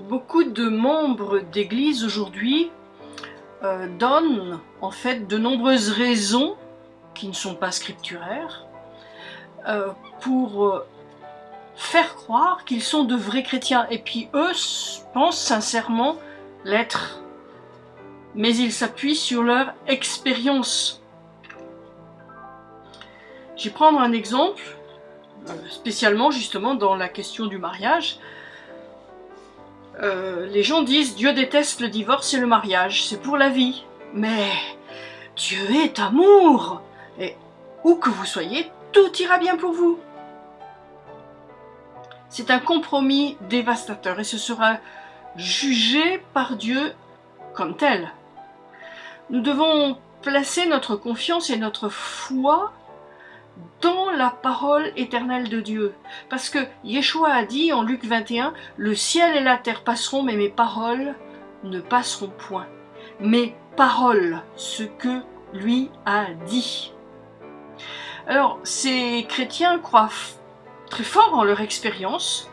Beaucoup de membres d'église aujourd'hui euh, donnent en fait de nombreuses raisons qui ne sont pas scripturaires euh, pour euh, faire croire qu'ils sont de vrais chrétiens. Et puis eux pensent sincèrement l'être. Mais ils s'appuient sur leur expérience. Je vais prendre un exemple, spécialement justement dans la question du mariage. Euh, les gens disent Dieu déteste le divorce et le mariage, c'est pour la vie. Mais Dieu est amour Et où que vous soyez, tout ira bien pour vous. C'est un compromis dévastateur et ce sera jugé par Dieu comme tel. Nous devons placer notre confiance et notre foi dans la parole éternelle de Dieu. Parce que Yeshua a dit en Luc 21, le ciel et la terre passeront, mais mes paroles ne passeront point. Mes paroles, ce que lui a dit. Alors, ces chrétiens croient très fort en leur expérience,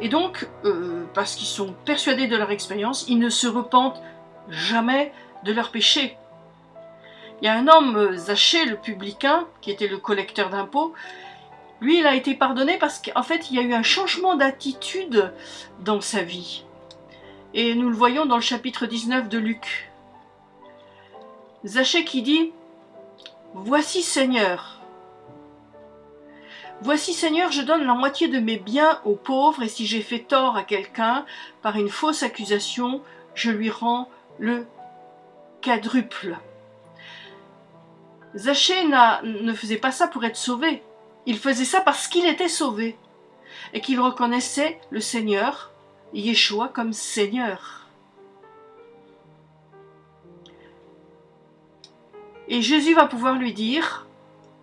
et donc, euh, parce qu'ils sont persuadés de leur expérience, ils ne se repentent jamais de leurs péchés. Il y a un homme, euh, Zachée, le publicain, qui était le collecteur d'impôts, lui, il a été pardonné parce qu'en fait, il y a eu un changement d'attitude dans sa vie. Et nous le voyons dans le chapitre 19 de Luc. Zachée qui dit « Voici Seigneur, Voici Seigneur, je donne la moitié de mes biens aux pauvres, et si j'ai fait tort à quelqu'un par une fausse accusation, je lui rends le quadruple. Zachée ne faisait pas ça pour être sauvé. Il faisait ça parce qu'il était sauvé et qu'il reconnaissait le Seigneur, Yeshua, comme Seigneur. Et Jésus va pouvoir lui dire,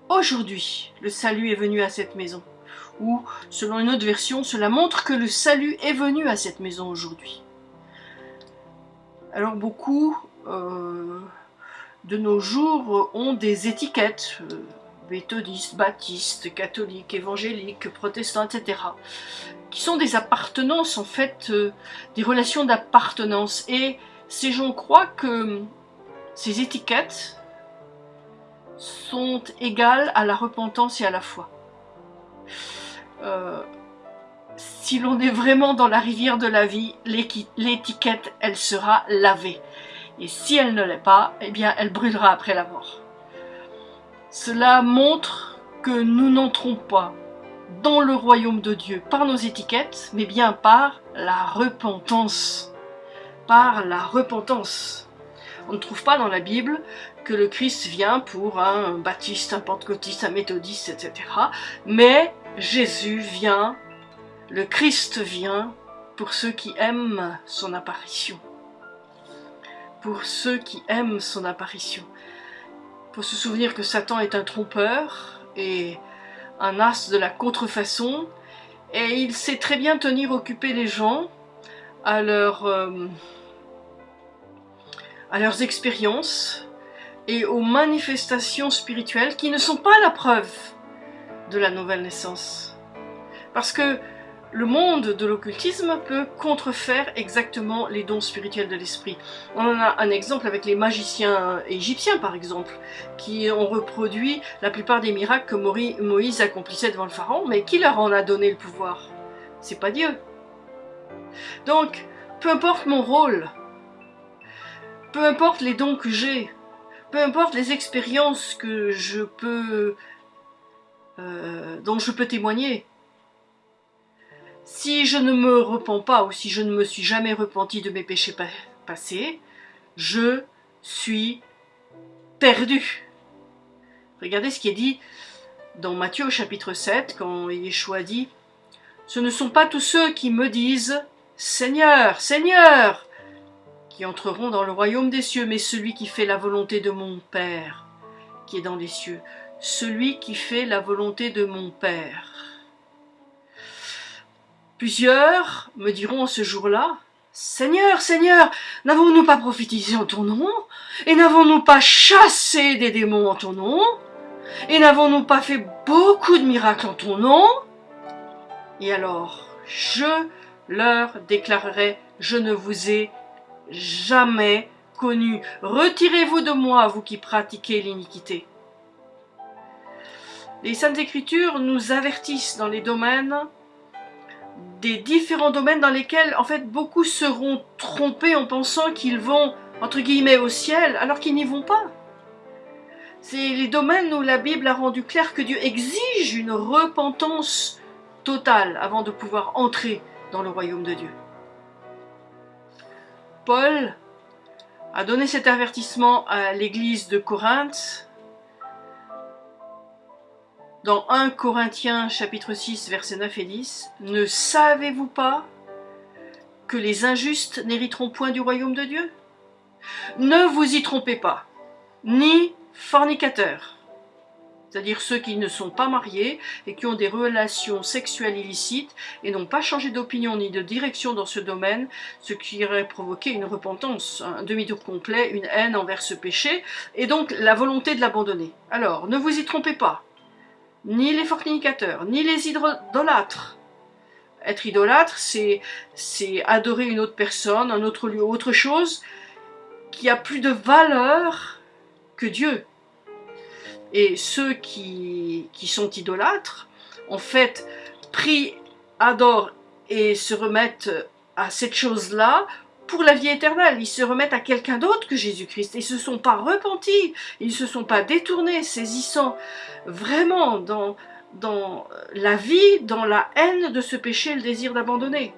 aujourd'hui, le salut est venu à cette maison. Ou, selon une autre version, cela montre que le salut est venu à cette maison aujourd'hui. Alors beaucoup euh, de nos jours ont des étiquettes, euh, méthodistes, baptistes, catholiques, évangéliques, protestants, etc., qui sont des appartenances, en fait, euh, des relations d'appartenance. Et ces gens croient que ces étiquettes sont égales à la repentance et à la foi. Euh, si l'on est vraiment dans la rivière de la vie, l'étiquette, elle sera lavée. Et si elle ne l'est pas, eh bien elle brûlera après la mort. Cela montre que nous n'entrons pas dans le royaume de Dieu par nos étiquettes, mais bien par la repentance. Par la repentance. On ne trouve pas dans la Bible que le Christ vient pour un baptiste, un pentecôtiste, un méthodiste, etc. Mais Jésus vient, le Christ vient pour ceux qui aiment son apparition pour ceux qui aiment son apparition. Pour se souvenir que Satan est un trompeur et un as de la contrefaçon, et il sait très bien tenir occupés les gens à, euh, à leurs expériences et aux manifestations spirituelles qui ne sont pas la preuve de la nouvelle naissance. Parce que le monde de l'occultisme peut contrefaire exactement les dons spirituels de l'esprit. On en a un exemple avec les magiciens égyptiens par exemple, qui ont reproduit la plupart des miracles que Moïse accomplissait devant le pharaon, mais qui leur en a donné le pouvoir C'est pas Dieu. Donc, peu importe mon rôle, peu importe les dons que j'ai, peu importe les expériences euh, dont je peux témoigner, si je ne me repens pas ou si je ne me suis jamais repenti de mes péchés passés, je suis perdu. Regardez ce qui est dit dans Matthieu au chapitre 7 quand Yeshua dit « Ce ne sont pas tous ceux qui me disent « Seigneur, Seigneur !» qui entreront dans le royaume des cieux, mais celui qui fait la volonté de mon Père qui est dans les cieux. Celui qui fait la volonté de mon Père. Plusieurs me diront ce jour-là, Seigneur, Seigneur, n'avons-nous pas prophétisé en ton nom? Et n'avons-nous pas chassé des démons en ton nom? Et n'avons-nous pas fait beaucoup de miracles en ton nom? Et alors, je leur déclarerai je ne vous ai jamais connu. Retirez-vous de moi, vous qui pratiquez l'iniquité. Les Saintes Écritures nous avertissent dans les domaines, des différents domaines dans lesquels, en fait, beaucoup seront trompés en pensant qu'ils vont, entre guillemets, au ciel, alors qu'ils n'y vont pas. C'est les domaines où la Bible a rendu clair que Dieu exige une repentance totale avant de pouvoir entrer dans le royaume de Dieu. Paul a donné cet avertissement à l'église de Corinthe dans 1 Corinthiens chapitre 6 versets 9 et 10. Ne savez-vous pas que les injustes n'hériteront point du royaume de Dieu? Ne vous y trompez pas, ni fornicateurs, c'est-à-dire ceux qui ne sont pas mariés et qui ont des relations sexuelles illicites et n'ont pas changé d'opinion ni de direction dans ce domaine, ce qui aurait provoqué une repentance, un demi-tour complet, une haine envers ce péché, et donc la volonté de l'abandonner. Alors, ne vous y trompez pas, ni les fornicateurs, ni les idolâtres. Être idolâtre, c'est adorer une autre personne, un autre lieu, autre chose, qui a plus de valeur que Dieu. Et ceux qui, sont idolâtres, en fait, prient, adorent et se remettent à cette chose-là pour la vie éternelle. Ils se remettent à quelqu'un d'autre que Jésus-Christ. Ils ne se sont pas repentis, ils ne se sont pas détournés, saisissant vraiment dans, la vie, dans la haine de ce péché, le désir d'abandonner.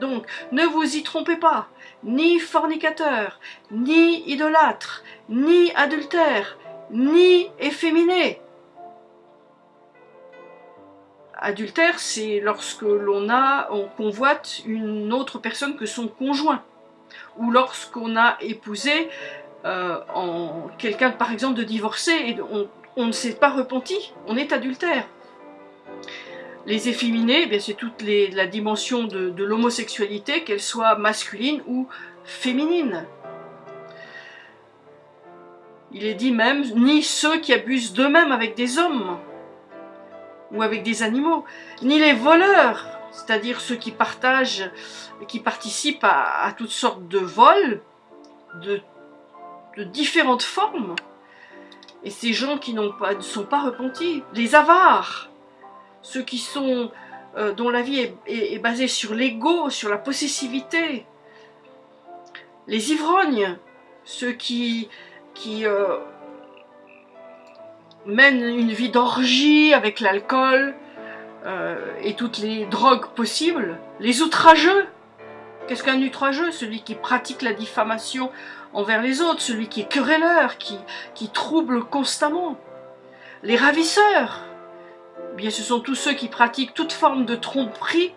Donc, ne vous y trompez pas, ni fornicateur, ni idolâtre, ni adultère, ni efféminé. Adultère, c'est lorsque l'on a, on convoite une autre personne que son conjoint, ou lorsqu'on a épousé euh, quelqu'un, par exemple, de divorcé et on, ne s'est pas repenti, on est adultère. Les efféminés, eh c'est toute la dimension de l'homosexualité, qu'elle soit masculine ou féminine. Il est dit même, ni ceux qui abusent d'eux-mêmes avec des hommes ou avec des animaux, ni les voleurs, c'est-à-dire ceux qui partagent, qui participent à, toutes sortes de vols, de, différentes formes. Et ces gens qui ne sont pas repentis, les avares, ceux qui sont, euh, dont la vie est basée sur l'ego, sur la possessivité, les ivrognes, ceux qui euh, mène une vie d'orgie avec l'alcool et toutes les drogues possibles. Les outrageux. Qu'est-ce qu'un outrageux? Celui qui pratique la diffamation envers les autres, celui qui est querelleur, qui, qui trouble constamment. Les ravisseurs. Eh bien, ce sont tous ceux qui pratiquent toute forme de tromperie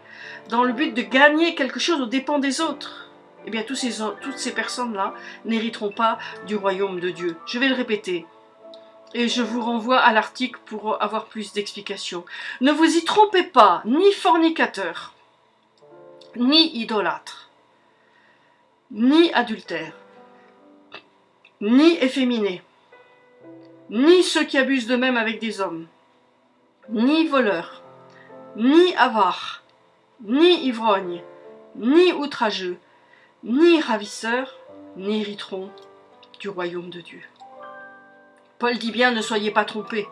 dans le but de gagner quelque chose aux dépens des autres eh bien ces, toutes ces personnes-là n'hériteront pas du royaume de Dieu. Je vais le répéter. Et je vous renvoie à l'article pour avoir plus d'explications. Ne vous y trompez pas, ni fornicateur, ni idolâtre, ni adultère, ni efféminé, ni ceux qui abusent d'eux-mêmes avec des hommes, ni voleurs, ni avares, ni ivrognes, ni outrageux, ni ravisseurs n'hériteront du royaume de Dieu. Paul dit bien, ne soyez pas trompés.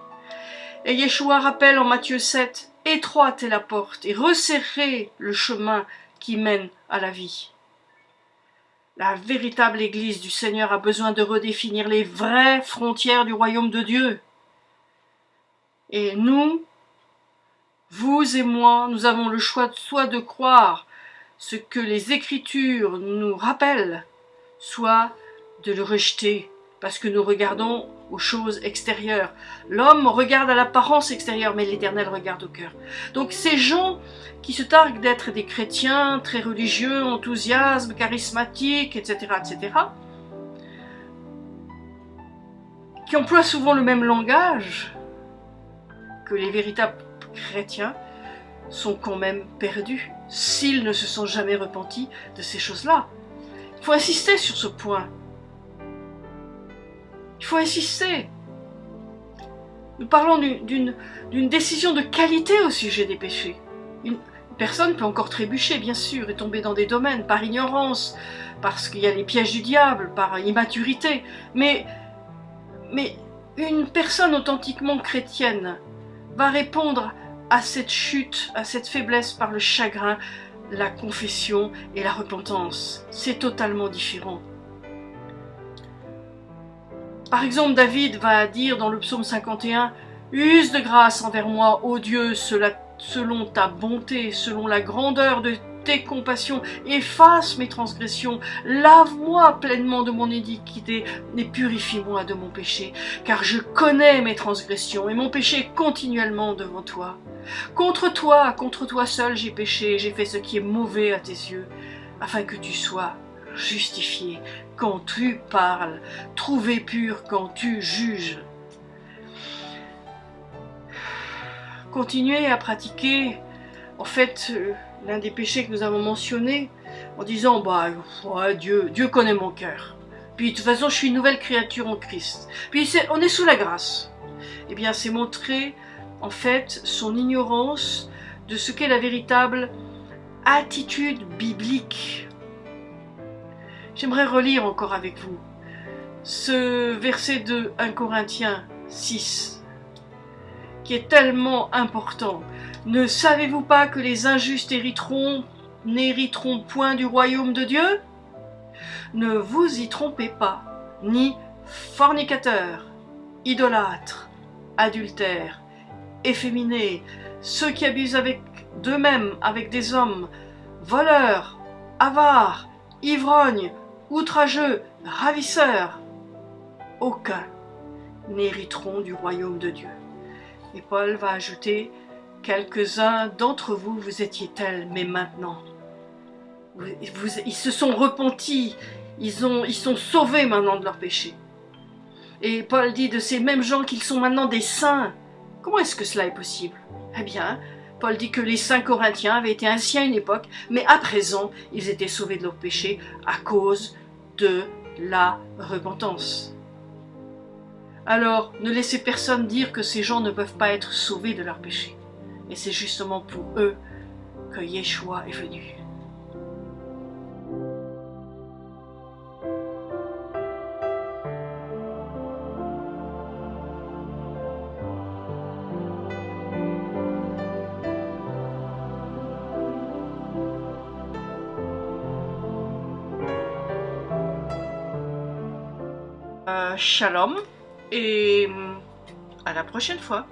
Et Yeshua rappelle en Matthieu 7, étroite est la porte et resserrez le chemin qui mène à la vie. La véritable Église du Seigneur a besoin de redéfinir les vraies frontières du royaume de Dieu. Et nous, vous et moi, nous avons le choix soit de croire ce que les Écritures nous rappellent, soit de le rejeter, parce que nous regardons aux choses extérieures. L'homme regarde à l'apparence extérieure, mais l'Éternel regarde au cœur. Donc ces gens qui se targuent d'être des chrétiens très religieux, enthousiasmes, charismatiques, etc., etc., qui emploient souvent le même langage que les véritables chrétiens, sont quand même perdus s'ils ne se sont jamais repentis de ces choses-là. Il faut insister sur ce point. Il faut insister. Nous parlons d'une décision de qualité au sujet des péchés. Une personne peut encore trébucher, bien sûr, et tomber dans des domaines par ignorance, parce qu'il y a les pièges du diable, par immaturité. Mais, mais une personne authentiquement chrétienne va répondre à cette chute, à cette faiblesse par le chagrin, la confession et la repentance. C'est totalement différent. Par exemple, David va dire dans le psaume 51 Use de grâce envers moi, ô Dieu, selon ta bonté, selon la grandeur de tes compassions, efface mes transgressions, lave-moi pleinement de mon iniquité et purifie-moi de mon péché, car je connais mes transgressions et mon péché continuellement devant toi. Contre toi, contre toi seul j'ai péché, j'ai fait ce qui est mauvais à tes yeux, afin que tu sois justifié quand tu parles, trouvé pur quand tu juges. Continuez à pratiquer, en fait, euh, l'un des péchés que nous avons mentionné, en disant, bah, Dieu, Dieu connaît mon cœur. Puis, de toute façon, je suis une nouvelle créature en Christ. Puis, on est sous la grâce. Eh bien, c'est montrer, en fait, son ignorance de ce qu'est la véritable attitude biblique. J'aimerais relire encore avec vous ce verset de 1 Corinthiens 6, qui est tellement important. Ne savez-vous pas que les injustes hériteront, n'hériteront point du royaume de Dieu? Ne vous y trompez pas, ni fornicateurs, idolâtres, adultères, efféminés, ceux qui abusent avec d'eux-mêmes avec des hommes, voleurs, avares, ivrognes, outrageux, ravisseurs, aucun n'hériteront du royaume de Dieu. Et Paul va ajouter Quelques-uns d'entre vous, vous étiez tels, mais maintenant, ils se sont repentis, ils, ont, ils sont sauvés maintenant de leur péché. Et Paul dit de ces mêmes gens qu'ils sont maintenant des saints. Comment est-ce que cela est possible? Eh bien, Paul dit que les saints corinthiens avaient été ainsi à une époque, mais à présent, ils étaient sauvés de leur péché à cause de la repentance. Alors, ne laissez personne dire que ces gens ne peuvent pas être sauvés de leur péché. Et c'est justement pour eux que Yeshua est venu. Shalom et à la prochaine fois.